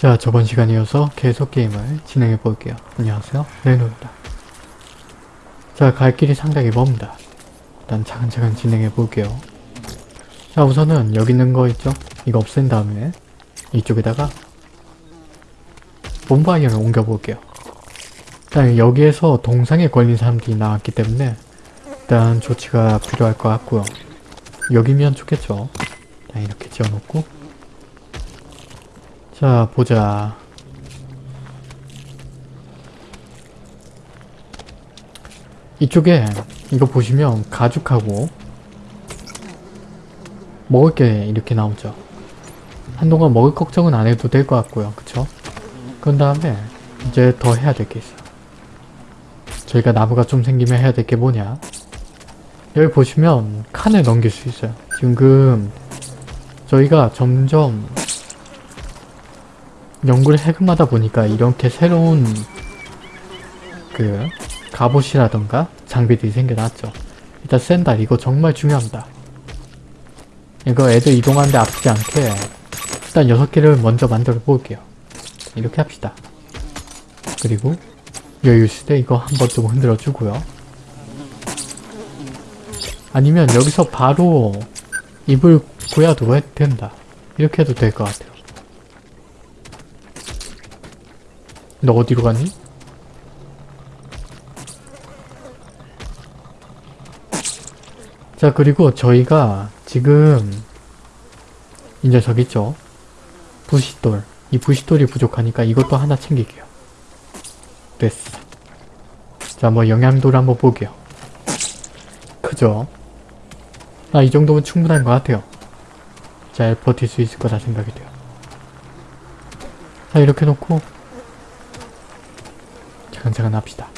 자 저번 시간에 이어서 계속 게임을 진행해 볼게요. 안녕하세요 레노입니다. 자 갈 길이 상당히 멉니다. 일단 차근차근 진행해 볼게요. 자 우선은 여기 있는 거 있죠? 이거 없앤 다음에 이쪽에다가 본바이어를 옮겨 볼게요. 일단 여기에서 동상에 걸린 사람들이 나왔기 때문에 일단 조치가 필요할 것 같고요. 여기면 좋겠죠. 일단 이렇게 지어놓고 자 보자. 이쪽에 이거 보시면 가죽하고 먹을 게 이렇게 나오죠. 한동안 먹을 걱정은 안 해도 될 것 같고요. 그쵸? 그런 다음에 이제 더 해야 될 게 있어요. 저희가 나무가 좀 생기면 해야 될 게 뭐냐? 여기 보시면 칸을 넘길 수 있어요. 지금 저희가 점점 연구를 해금하다 보니까 이렇게 새로운 그 갑옷이라던가 장비들이 생겨났죠. 일단 샌달 이거 정말 중요합니다. 이거 애들 이동하는데 아프지 않게 일단 6개를 먼저 만들어 볼게요. 이렇게 합시다. 그리고 여유 있을 때 이거 한번 좀 흔들어 주고요. 아니면 여기서 바로 입을 구야도 해도 된다. 이렇게 해도 될 것 같아요. 너 어디로 갔니? 자 그리고 저희가 지금 이 녀석 있죠? 부싯돌 이 부싯돌이 부족하니까 이것도 하나 챙길게요 됐어 자뭐 영양도를 한번 볼게요 그죠? 아 이 정도면 충분한 것 같아요 잘 버틸 수 있을 거라 생각이 돼요 자 이렇게 놓고 차근차근 합시다.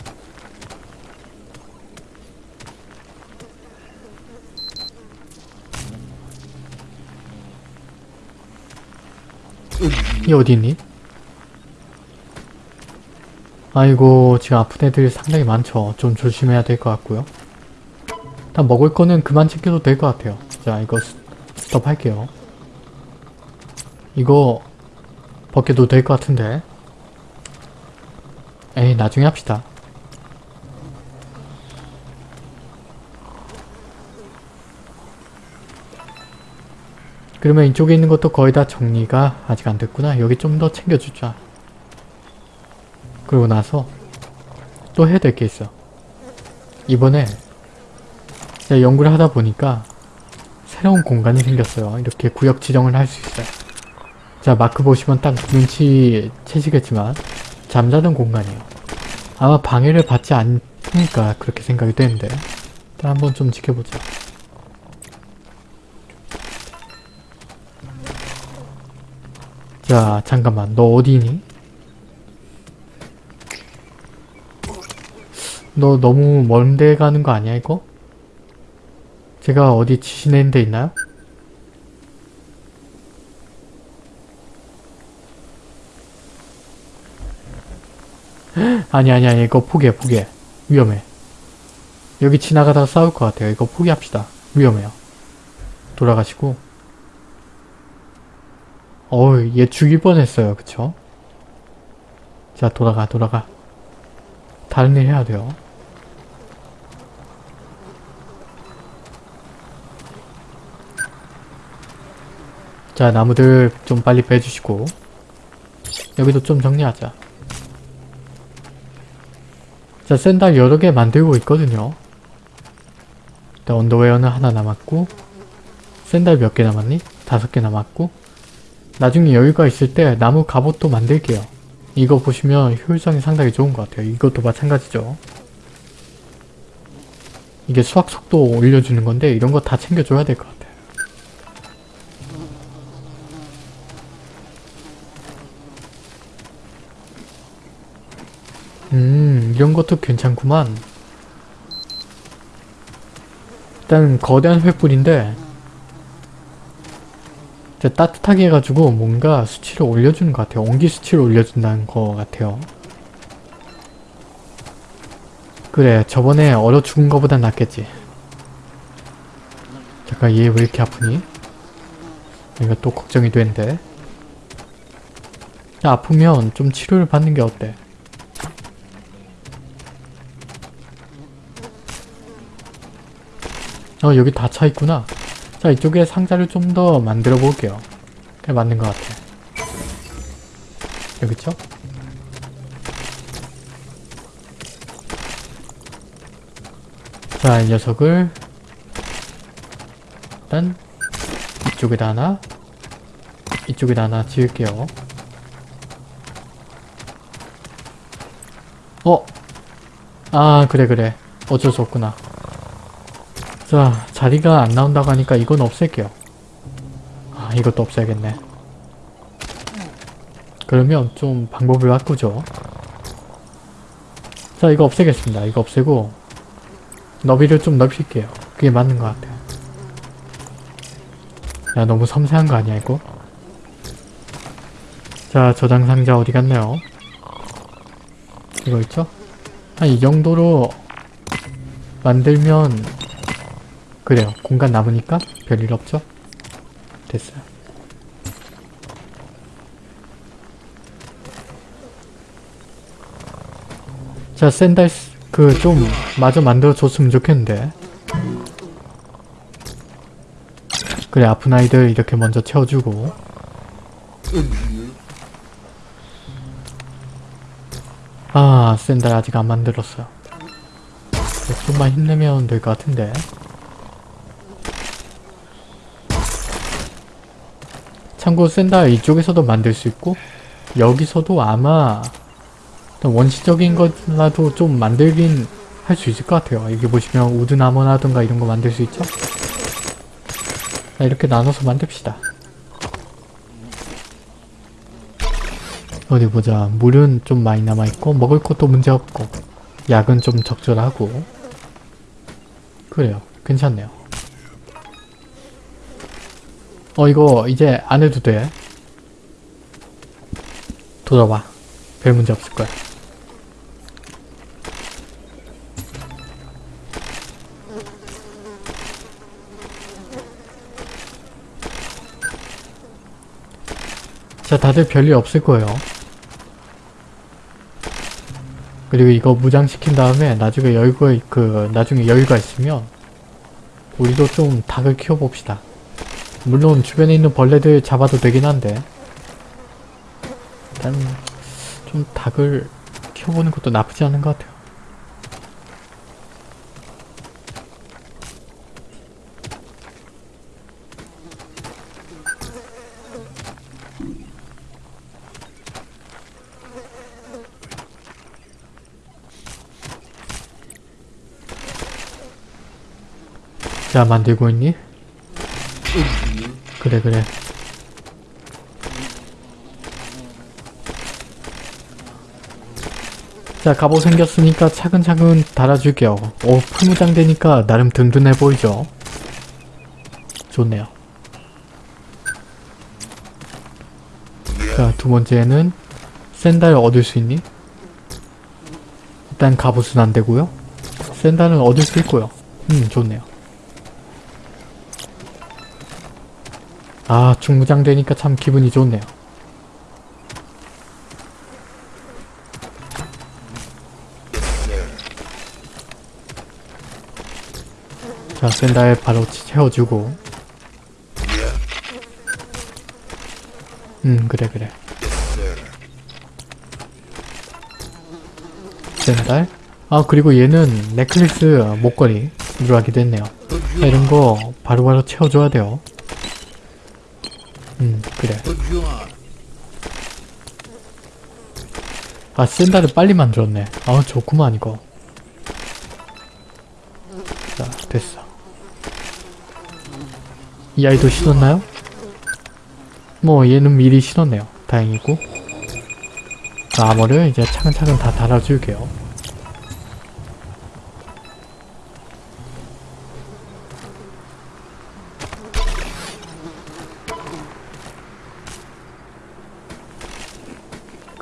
이 어디 있니? 아이고 지금 아픈 애들이 상당히 많죠. 좀 조심해야 될 것 같고요. 일단 먹을 거는 그만 챙겨도 될 것 같아요. 자 이거 스- 스톱 할게요. 이거 벗겨도 될 것 같은데 나중에 합시다. 그러면 이쪽에 있는 것도 거의 다 정리가 아직 안 됐구나. 여기 좀 더 챙겨주자. 그러고 나서 또 해야 될 게 있어. 이번에 제가 연구를 하다 보니까 새로운 공간이 생겼어요. 이렇게 구역 지정을 할 수 있어요. 자 마크 보시면 딱 눈치 채시겠지만 잠자는 공간이에요. 아마 방해를 받지 않으니까 그렇게 생각이 되는데 일단 한번 좀 지켜보자. 자 잠깐만 너 어디니? 너 너무 먼데 가는 거 아니야 이거? 제가 어디 지시낸 데 있나요? 아니 아니 아니 이거 포기해 포기해. 위험해. 여기 지나가다가 싸울 것 같아요. 이거 포기합시다. 위험해요. 돌아가시고. 어우 얘 죽일 뻔했어요. 그쵸? 자 돌아가 돌아가. 다른 일 해야 돼요. 자 나무들 좀 빨리 빼주시고. 여기도 좀 정리하자 자 샌달 여러 개 만들고 있거든요. 일단 언더웨어는 하나 남았고 샌달 몇 개 남았니? 다섯 개 남았고 나중에 여유가 있을 때 나무 갑옷도 만들게요. 이거 보시면 효율성이 상당히 좋은 것 같아요. 이것도 마찬가지죠. 이게 수학 속도 올려주는 건데 이런 거 다 챙겨줘야 될 것 같아요 음 이런 것도 괜찮구만. 일단 거대한 횃불인데 따뜻하게 해가지고 뭔가 수치를 올려주는 것 같아요. 온기 수치를 올려준다는 것 같아요. 그래 저번에 얼어 죽은 거보단 낫겠지. 잠깐 얘 왜 이렇게 아프니? 이거 또 걱정이 되는데. 아프면 좀 치료를 받는 게 어때? 어 여기 다 차 있구나. 자 이쪽에 상자를 좀 더 만들어 볼게요. 그게 맞는 것 같아. 여기 있죠? 자, 이 녀석을 일단 이쪽에다 하나 이쪽에다 하나 지을게요. 어? 아 그래 그래 어쩔 수 없구나. 자 자리가 안 나온다고 하니까 이건 없앨게요. 아 이것도 없애야겠네. 그러면 좀 방법을 바꾸죠. 자 이거 없애겠습니다. 이거 없애고 너비를 좀 넓힐게요. 그게 맞는 것 같아요. 야 너무 섬세한 거 아니야 이거? 자 저장 상자 어디 갔나요? 이거 있죠? 한 이 정도로 만들면 그래요. 공간 남으니까 별일 없죠? 됐어요. 자 샌달 그좀 마저 만들어 줬으면 좋겠는데 그래 아픈 아이들 이렇게 먼저 채워주고 아 샌달 아직 안 만들었어요 네, 좀만 힘내면 될 것 같은데 참고 샌달 이쪽에서도 만들 수 있고 여기서도 아마 원시적인 것라도 좀 만들긴 할 수 있을 것 같아요. 여기 보시면 우드나무라든가 이런 거 만들 수 있죠? 자, 이렇게 나눠서 만듭시다. 어디 보자. 물은 좀 많이 남아있고 먹을 것도 문제없고 약은 좀 적절하고 그래요. 괜찮네요. 어 이거 이제 안 해도 돼. 돌아와. 별 문제 없을 거야. 자, 다들 별일 없을 거예요. 그리고 이거 무장시킨 다음에 나중에 여유가, 그, 나중에 여유가 있으면 우리도 좀 닭을 키워봅시다. 물론 주변에 있는 벌레들 잡아도 되긴 한데 일단 좀 닭을 키워보는 것도 나쁘지 않은 것 같아요. 자 만들고 있니? 그래 그래. 자 갑옷 생겼으니까 차근차근 달아줄게요. 오 풀무장 되니까 나름 든든해 보이죠? 좋네요. 자 두번째는 샌달 얻을 수 있니? 일단 갑옷은 안되고요. 샌달은 얻을 수 있고요. 음 좋네요 아 중무장 되니까 참 기분이 좋네요. 자 샌달 바로 채워주고. 음 그래 그래. 샌달 아 그리고 얘는 넥클리스 목걸이 들어가게 됐네요. 자, 이런 거 바로바로 채워줘야 돼요. 음 그래. 아 샌달을 빨리 만들었네. 아 좋구만 이거. 자 됐어. 이 아이도 신었나요? 뭐 얘는 미리 신었네요. 다행이고. 아머를 이제 차근차근 다 달아줄게요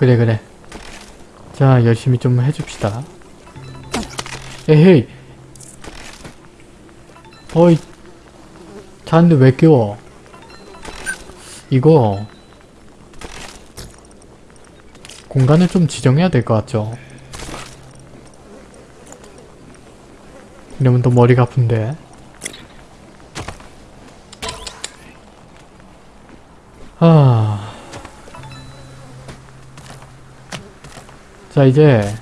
그래 그래 자 열심히 좀 해줍시다 에헤이 어이 자는데 왜 깨워 이거 공간을 좀 지정해야 될 것 같죠? 이러면 또 머리가 아픈데. 아. 자, 이제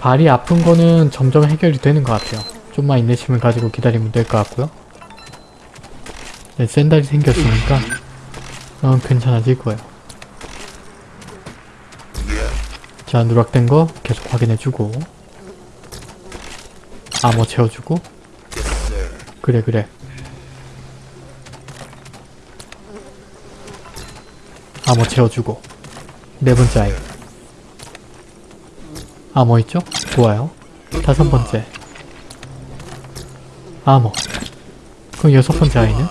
발이 아픈 거는 점점 해결이 되는 것 같아요. 좀만 인내심을 가지고 기다리면 될 것 같고요. 네, 샌달이 생겼으니까 어, 괜찮아질 거예요. 자, 누락된 거 계속 확인해주고 암호 채워주고 그래 그래 암호 채워주고 네 번째 아이 암호 있죠? 좋아요. 다섯 번째. 암호. 그럼 여섯 번째 아이는?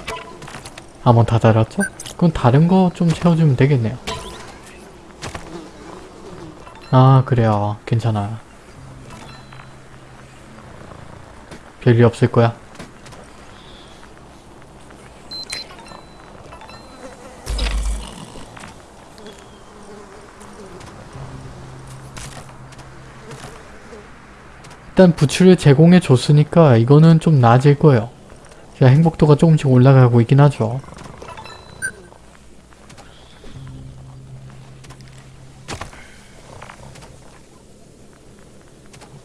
암호 다 달았죠? 그럼 다른 거 좀 채워주면 되겠네요. 아 그래요. 괜찮아 별일 없을 거야 일단 부츠를 제공해 줬으니까 이거는 좀 나아질 거예요 자 행복도가 조금씩 올라가고 있긴 하죠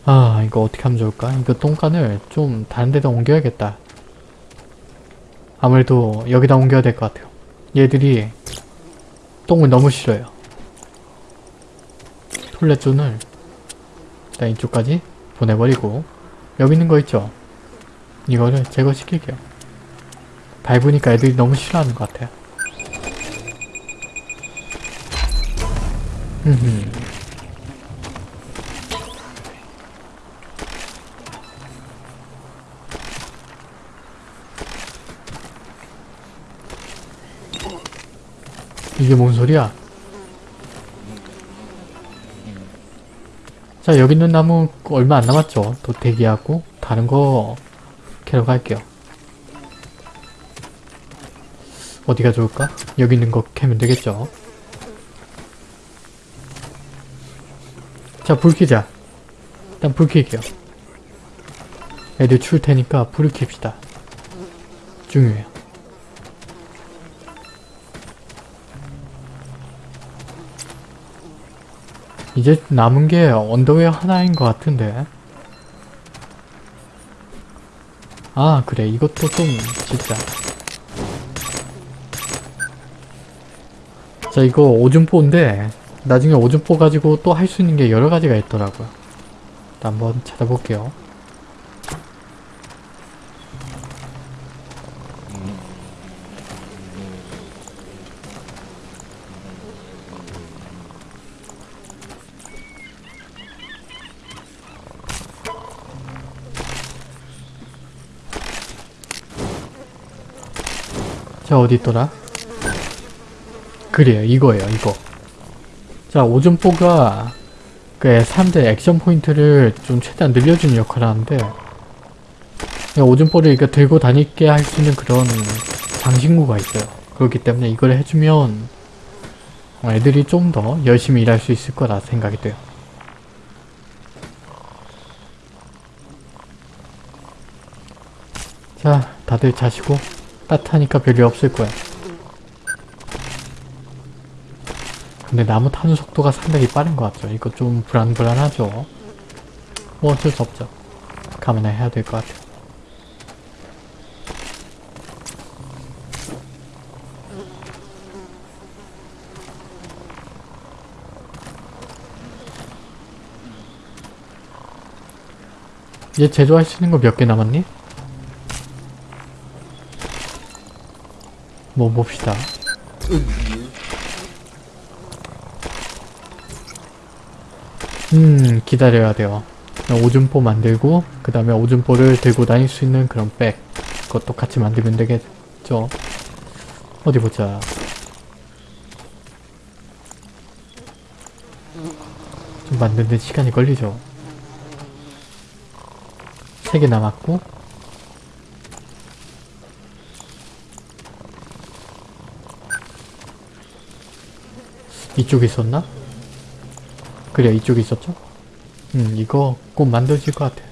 아 이거 어떻게 하면 좋을까? 이거 똥간을 좀 다른 데다 옮겨야겠다. 아무래도 여기다 옮겨야 될 것 같아요. 얘들이 똥을 너무 싫어요. 톨레존을 일단 이쪽까지 보내버리고 여기 있는 거 있죠? 이거를 제거시킬게요. 밟으니까 애들이 너무 싫어하는 것 같아요. 이게 뭔 소리야? 자 여기 있는 나무 얼마 안 남았죠? 또 대기하고 다른 거 캐러 갈게요. 어디가 좋을까? 여기 있는 거 캐면 되겠죠? 자 불 켜자. 일단 불 켤게요. 애들 추울 테니까 불을 켭시다. 중요해요. 이제 남은 게 언더웨어 하나인 것 같은데. 아 그래. 이것도 좀 진짜 자 이거 오줌포인데 나중에 오줌포 가지고 또 할 수 있는 게 여러 가지가 있더라고요. 한번 찾아볼게요 자 어디 있더라? 그래요 이거예요 이거. 자 오줌포가 그 사람들 액션 포인트를 좀 최대한 늘려주는 역할을 하는데 오줌포를 이렇게 들고 다니게 할 수 있는 그런 장신구가 있어요. 그렇기 때문에 이걸 해주면 애들이 좀 더 열심히 일할 수 있을 거라 생각이 돼요. 자 다들 자시고 따뜻하니까 별일 없을 거야. 근데 나무 타는 속도가 상당히 빠른 것 같죠. 이거 좀 불안불안하죠. 뭐 어쩔 수 없죠. 감안해야 될 것 같아요. 얘 제조할 수 있는 거 몇 개 남았니? 뭐 봅시다. 음 기다려야 돼요. 오줌포 만들고 그 다음에 오줌포를 들고 다닐 수 있는 그런 백 그것도 같이 만들면 되겠죠. 어디 보자. 좀 만드는데 시간이 걸리죠. 3개 남았고 이쪽에 있었나? 그래 이쪽에 있었죠? 음 이거 꼭 만들어질 것 같아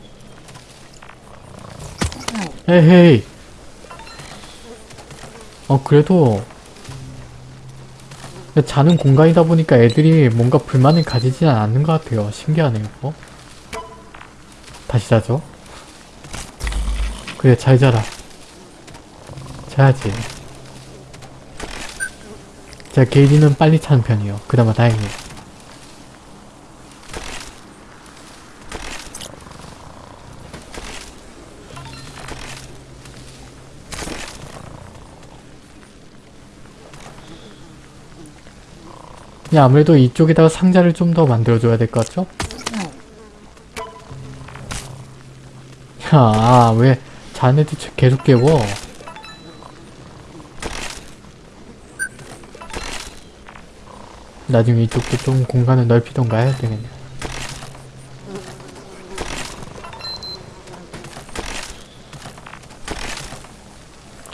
에헤이 어 그래도 자는 공간이다 보니까 애들이 뭔가 불만을 가지진 않는 것 같아요 신기하네요 어? 다시 자죠 그래 잘 자라 자야지 자 게이지는 빨리 차는 편이에요 그나마 다행이에요 야, 아무래도 이쪽에다가 상자를 좀 더 만들어줘야 될 것 같죠? 야, 아, 왜 자네들 계속 깨워? 나중에 이쪽도 좀 공간을 넓히던가 해야 되겠네.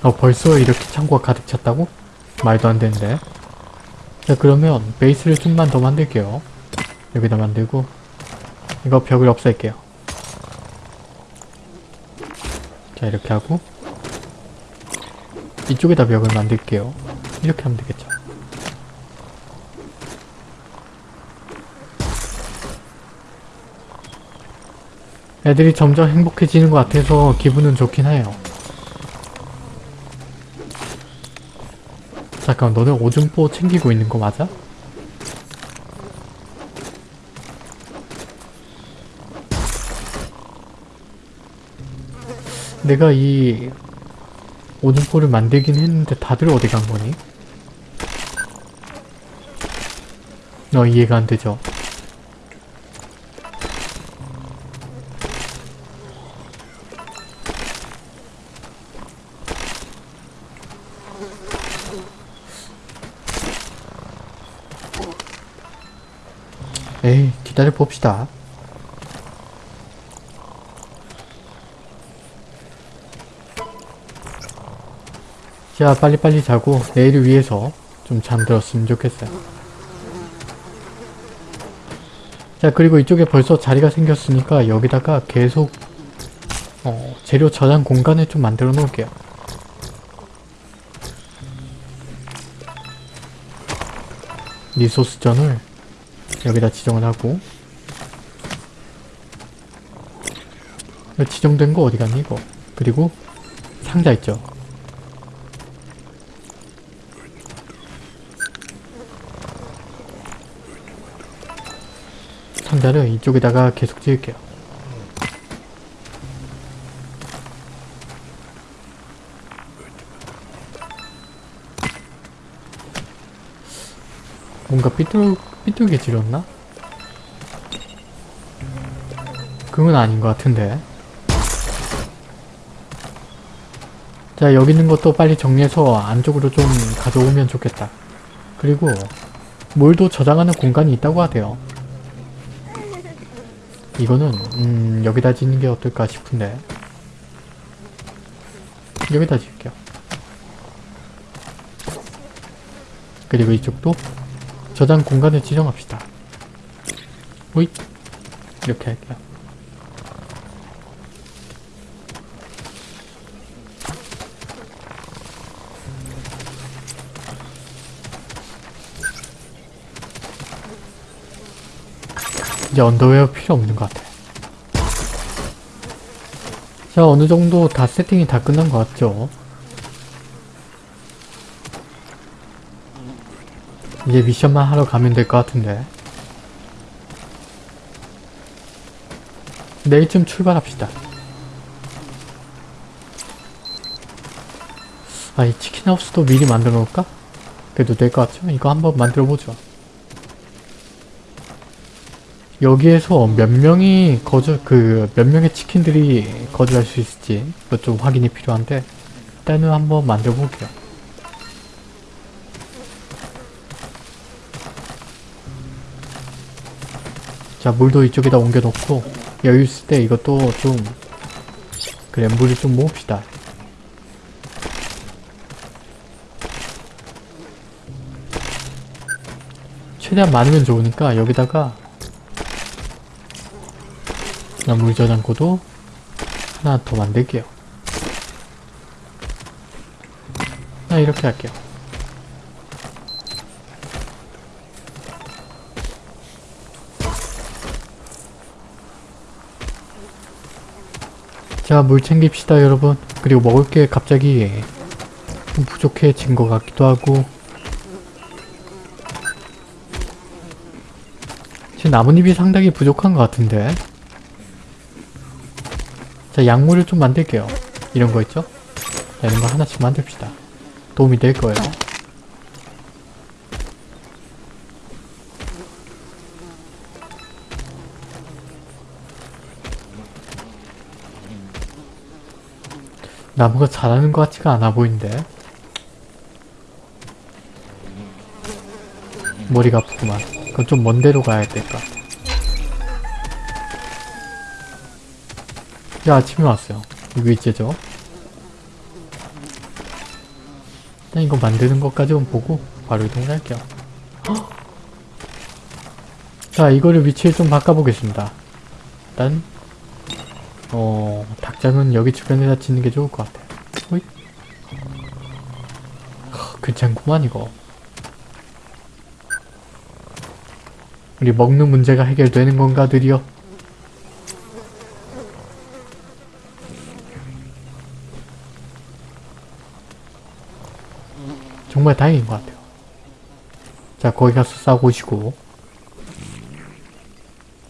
어, 벌써 이렇게 창고가 가득 찼다고? 말도 안 되는데. 자 그러면 베이스를 좀만 더 만들게요 여기다 만들고 이거 벽을 없앨게요 자 이렇게 하고 이쪽에다 벽을 만들게요 이렇게 하면 되겠죠 애들이 점점 행복해지는 것 같아서 기분은 좋긴 해요 잠깐 너네 오줌포 챙기고 있는 거 맞아? 내가 이 오줌포를 만들긴 했는데 다들 어디 간 거니? 너 이해가 안 되죠? 기다려 봅시다. 자 빨리빨리 자고 내일을 위해서 좀 잠들었으면 좋겠어요. 자 그리고 이쪽에 벌써 자리가 생겼으니까 여기다가 계속 어, 재료 저장 공간을 좀 만들어 놓을게요. 리소스전을 여기다 지정을 하고. 지정된 거 어디 갔니 이거? 그리고 상자 있죠? 상자를 이쪽에다가 계속 지을게요. 뭔가 삐뚤, 삐뚤게 지렸나? 그건 아닌 것 같은데. 자 여기 있는 것도 빨리 정리해서 안쪽으로 좀 가져오면 좋겠다. 그리고 물도 저장하는 공간이 있다고 하대요. 이거는 음 여기다 짓는 게 어떨까 싶은데. 여기다 짓게요. 그리고 이쪽도 저장 공간을 지정합시다 오잇 이렇게 할게요 이제 언더웨어 필요 없는 것 같아. 자, 어느 정도 다 세팅이 다 끝난 것 같죠? 이제 미션만 하러 가면 될 것 같은데. 내일쯤 출발합시다. 아, 이 치킨하우스도 미리 만들어 놓을까? 그래도 될 것 같죠? 이거 한번 만들어 보죠. 여기에서 몇 명이 거주 그 몇 명의 치킨들이 거주할 수 있을지 좀 확인이 필요한데 일단은 한번 만들어 볼게요. 자 물도 이쪽에다 옮겨 놓고 여유 있을 때 이것도 좀 그래 물을 좀 모읍시다. 최대한 많으면 좋으니까 여기다가 자, 물 저장고도 하나 더 만들게요. 자, 이렇게 할게요. 자, 물 챙깁시다, 여러분. 그리고 먹을 게 갑자기 좀 부족해진 것 같기도 하고. 지금 나뭇잎이 상당히 부족한 것 같은데. 자, 약물을 좀 만들게요. 이런 거 있죠? 자, 이런 거 하나씩 만듭시다. 도움이 될 거예요. 나무가 자라는 것 같지가 않아 보이는데. 머리가 아프구만. 그럼 좀먼 데로 가야 될까? 야, 아침에 왔어요. 이거 이제죠? 일단 이거 만드는 것까지만 보고 바로 이동을 할게요. 헉! 자, 이거를 위치를 좀 바꿔보겠습니다. 일단 어... 닭장은 여기 주변에다 짓는 게 좋을 것 같아. 하, 괜찮구만 이거. 우리 먹는 문제가 해결되는 건가 드디어? 정말 다행인 것 같아요. 자, 거기 가서 싸고 오시고.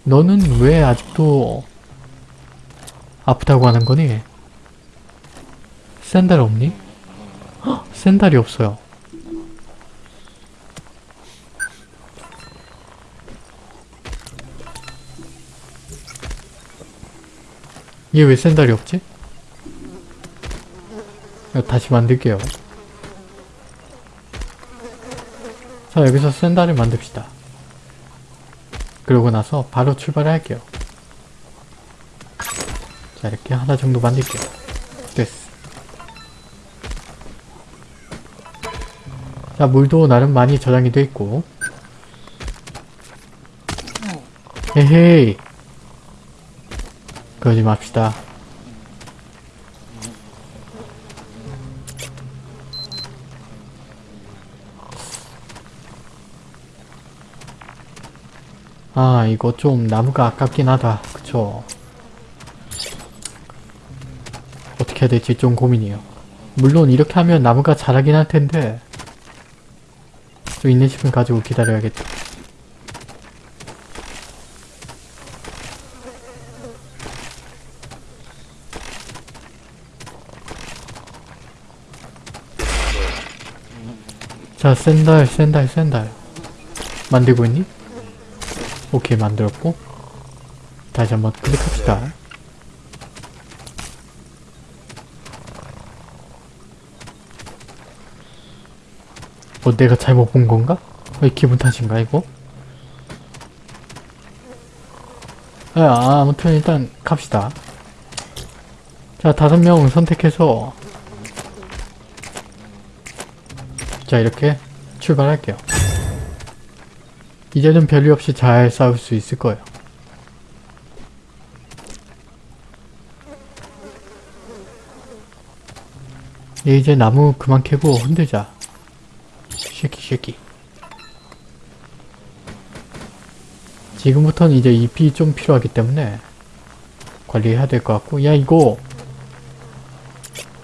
너는 왜 아직도 아프다고 하는 거니? 샌달 없니? 헉, 샌달이 없어요. 얘 왜 샌달이 없지? 다시 만들게요. 자 여기서 샌달을 만듭시다. 그러고 나서 바로 출발을 할게요. 자 이렇게 하나 정도 만들게요. 됐어. 자 물도 나름 많이 저장이 돼 있고 에헤이 그러지 맙시다. 아 이거 좀 나무가 아깝긴 하다 그쵸 어떻게 해야 될지 좀 고민이에요. 물론 이렇게 하면 나무가 자라긴 할 텐데 좀 인내심을 가지고 기다려야겠다. 자 샌달 샌달 샌달. 만들고 있니? 오케이 만들었고. 다시 한번 클릭합시다 뭐 내가 잘못 본 건가? 왜 기분 탓인가 이거? 아, 아무튼 일단 갑시다 자 다섯 명 선택해서 자 이렇게 출발할게요 이제는 별일 없이 잘 싸울 수 있을 거예요. 얘 이제 나무 그만 캐고 흔들자. 쉐키. 지금부터는 이제 잎이 좀 필요하기 때문에 관리해야 될 것 같고 야 이거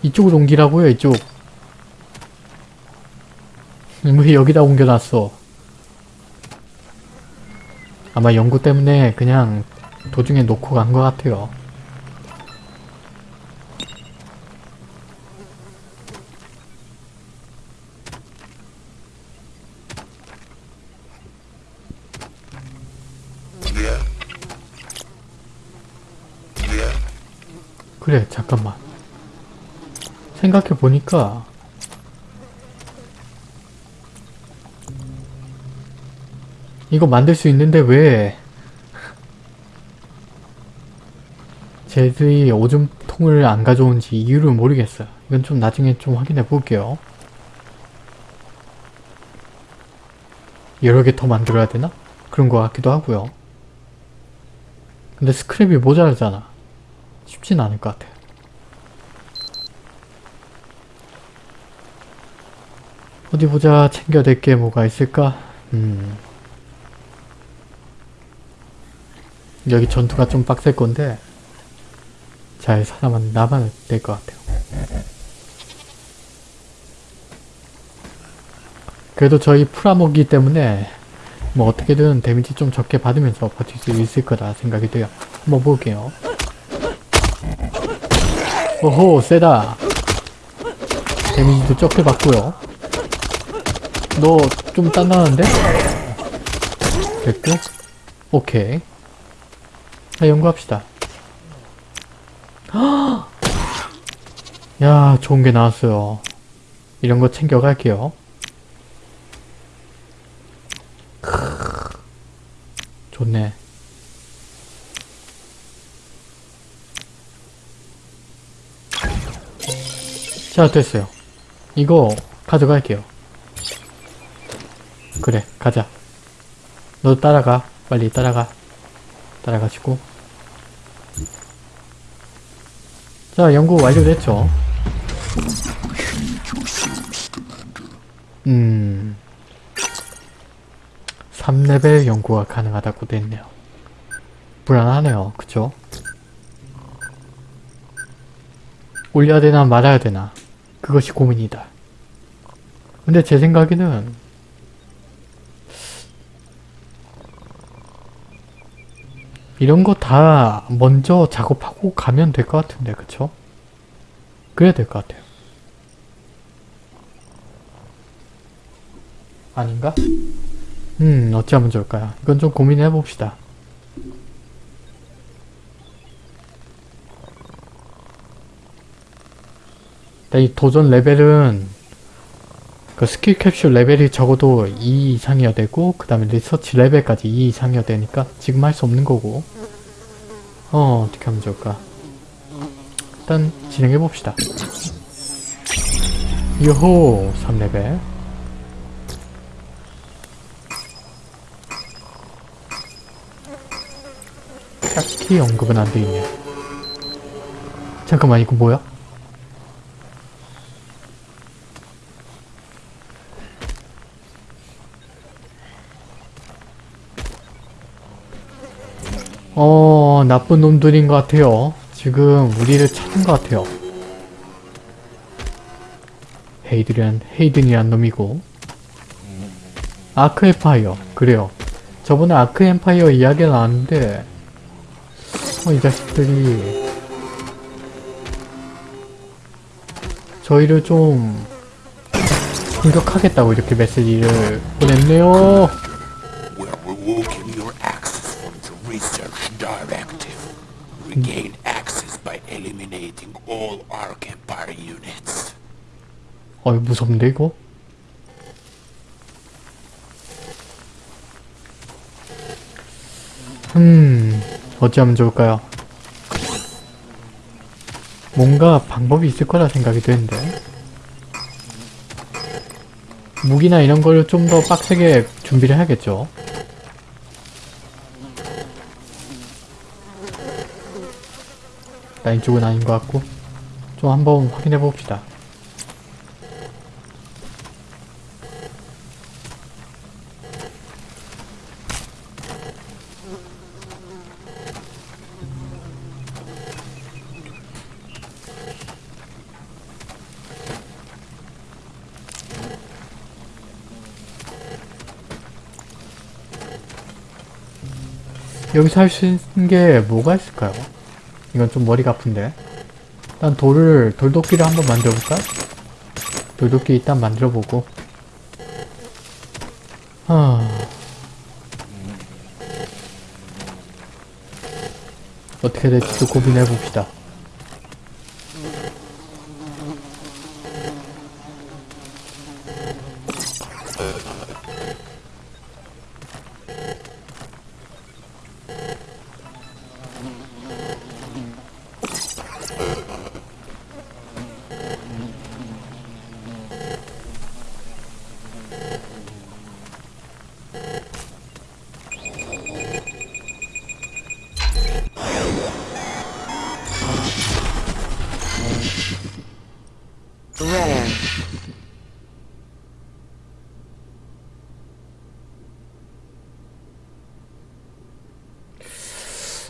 이쪽으로 옮기라고요 이쪽 왜 여기다 옮겨놨어 아마 연구 때문에 그냥 도중에 놓고 간 것 같아요. 그래 잠깐만 생각해보니까 이거 만들 수 있는데 왜 쟤들이 오줌통을 안 가져온지 이유를 모르겠어요. 이건 좀 나중에 좀 확인해 볼게요. 여러 개 더 만들어야 되나? 그런 것 같기도 하고요. 근데 스크랩이 모자라잖아. 쉽진 않을 것 같아. 어디 보자. 챙겨야 될 게 뭐가 있을까? 음. 여기 전투가 좀 빡셀 건데 잘 살아만 나만 될것 같아요. 그래도 저희 프라모기 때문에 뭐 어떻게든 데미지 좀 적게 받으면서 버틸 수 있을 거라 생각이 돼요. 한번 볼게요. 오호 세다. 데미지도 적게 받고요. 너 좀 단단한데? 됐고 오케이. 자 연구합시다. 야 좋은 게 나왔어요. 이런 거 챙겨갈게요. 좋네. 자, 됐어요. 이거 가져갈게요. 그래, 가자. 너 따라가. 빨리 따라가. 따라가시고. 자, 연구 완료됐죠? 음... 3레벨 연구가 가능하다고 됐네요. 불안하네요. 그쵸? 올려야 되나 말아야 되나 그것이 고민이다. 근데 제 생각에는 이런 거 다 먼저 작업하고 가면 될 것 같은데 그쵸? 그래야 될 것 같아요. 아닌가? 음, 어찌하면 좋을까요? 이건 좀 고민해 봅시다. 이 도전 레벨은 그 skill capsule 레벨이 적어도 2 이상이어야 되고 그 다음에 research 레벨까지 2 이상이어야 되니까 지금 할 수 없는 거고 어 어떻게 하면 좋을까 일단 진행해 봅시다 요호 3레벨 딱히 언급은 안 돼 있네. 잠깐만 이거 뭐야? 어 나쁜 놈들인 것 같아요. 지금 우리를 찾은 것 같아요. 헤이드란 헤이든이란 놈이고 아크 엠파이어 그래요. 저번에 아크 엠파이어 이야기가 나왔는데 어, 이 자식들이 저희를 좀 공격하겠다고 이렇게 메시지를 보냈네요. All Arc Empire units. 어이 무섭는데 이거? 음 어찌하면 좋을까요? 뭔가 방법이 있을 거라 생각이 되는데 무기나 이런 걸좀더 빡세게 준비를 해야겠죠 나 이쪽은 아닌 것 같고 좀 한번 확인해 봅시다 여기서 할 수 있는 게 뭐가 있을까요? 이건 좀 머리가 아픈데 일단 돌을 돌도끼를 한번 만들어볼까? 돌도끼 일단 만들어보고. 하... 어떻게 될지도 고민해봅시다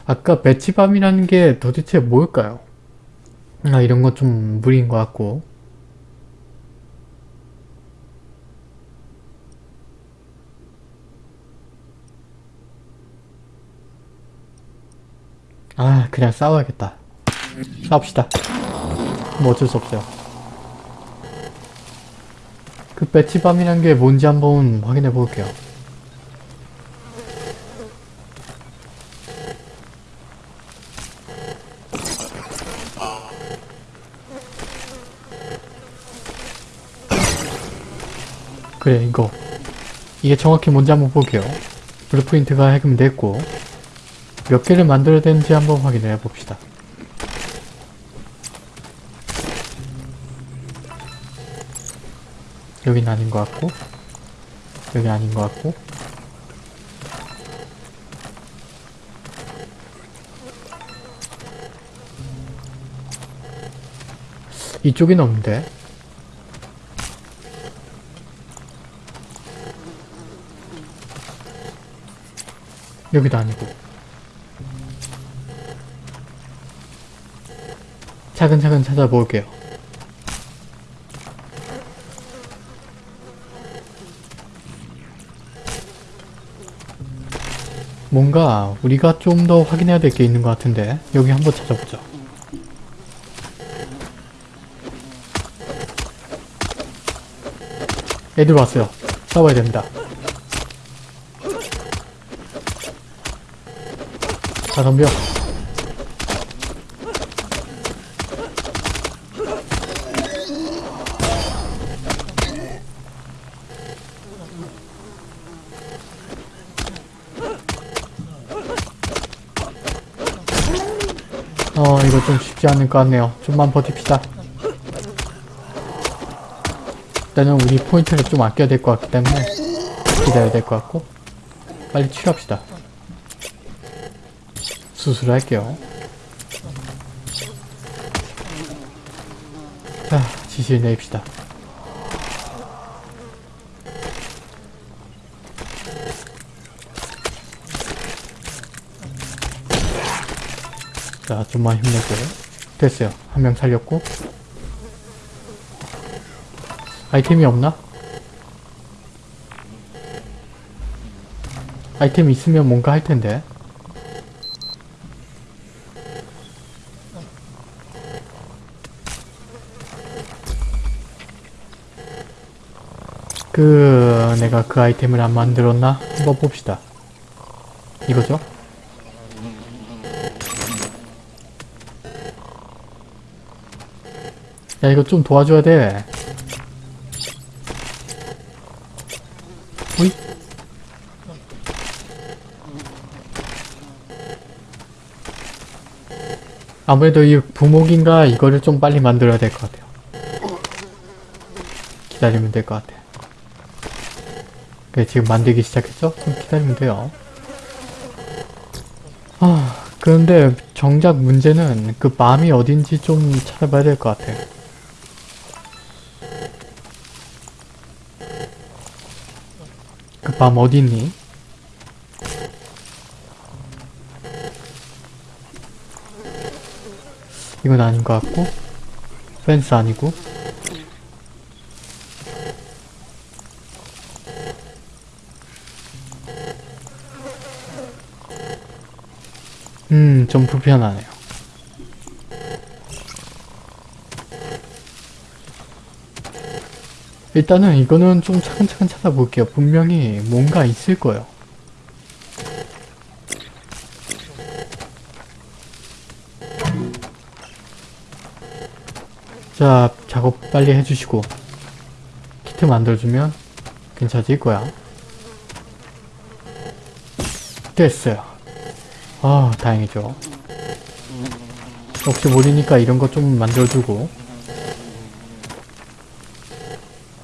아까 배치밤이라는 게 도대체 뭘까요? 아, 이런 건 좀 무리인 것 같고. 아 그냥 싸워야겠다. 싸웁시다. 뭐 어쩔 수 없어요. 그 배치밤이란 게 뭔지 한번 확인해 볼게요. 그래 이거. 이게 정확히 뭔지 한번 볼게요. blueprint가 해금됐고 몇 개를 만들어야 되는지 한번 확인해 봅시다 여긴 아닌 것 같고 여기 아닌 것 같고. 이쪽엔 없는데? 여기도 아니고. 차근차근 찾아볼게요 뭔가 우리가 좀 더 확인해야 될 게 있는 것 같은데 여기 한번 찾아보자 애들 왔어요. 싸워야 됩니다. 자 덤벼 어 이거 좀 쉽지 않을 것 같네요. 좀만 버팁시다. 일단은 우리 포인트를 좀 아껴야 될 것 같기 때문에 기다려야 될 것 같고 빨리 치료합시다. 수술할게요. 자 지시를 내립시다 자 좀만 힘내고 됐어요 한 명 살렸고 아이템이 없나? 아이템 있으면 뭔가 할 텐데 그 내가 그 아이템을 안 만들었나? 한번 봅시다 이거죠? 야 이거 좀 도와줘야 돼. 오이? 아무래도 이 부목인가 이거를 좀 빨리 만들어야 될 것 같아요. 기다리면 될 것 같아. 그래 지금 만들기 시작했죠? 좀 기다리면 돼요. 아 그런데 정작 문제는 그 맘이 어딘지 좀 찾아봐야 될 것 같아 밤 어디 있니? 이건 아닌 것 같고 펜스 아니고 음, 좀 불편하네요. 일단은 이거는 좀 차근차근 찾아볼게요. 분명히 뭔가 있을 거예요. 자, 작업 빨리 해주시고 키트 만들어주면 괜찮을 거야. 됐어요. 아, 다행이죠. 혹시 모르니까 이런 거 좀 만들어주고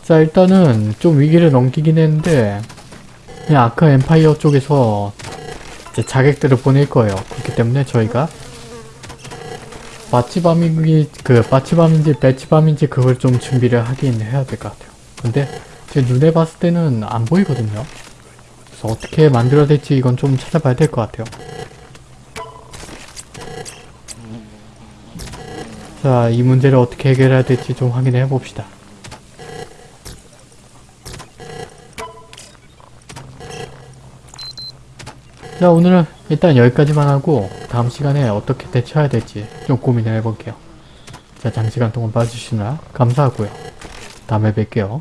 자 일단은 좀 위기를 넘기긴 했는데 그냥 아크 엠파이어 쪽에서 이제 자객들을 보낼 거예요. 그렇기 때문에 저희가 마치밤인지 그 마치밤인지 배치밤인지 그걸 좀 준비를 하긴 해야 될 것 같아요. 근데 제 눈에 봤을 때는 안 보이거든요. 그래서 어떻게 만들어야 될지 이건 좀 찾아봐야 될 것 같아요. 자, 이 문제를 어떻게 해결해야 될지 좀 확인해 봅시다. 자, 오늘은 일단 여기까지만 하고 다음 시간에 어떻게 대처해야 될지 좀 고민을 해볼게요. 자, 장시간 동안 봐주시느라 감사하고요. 다음에 뵐게요.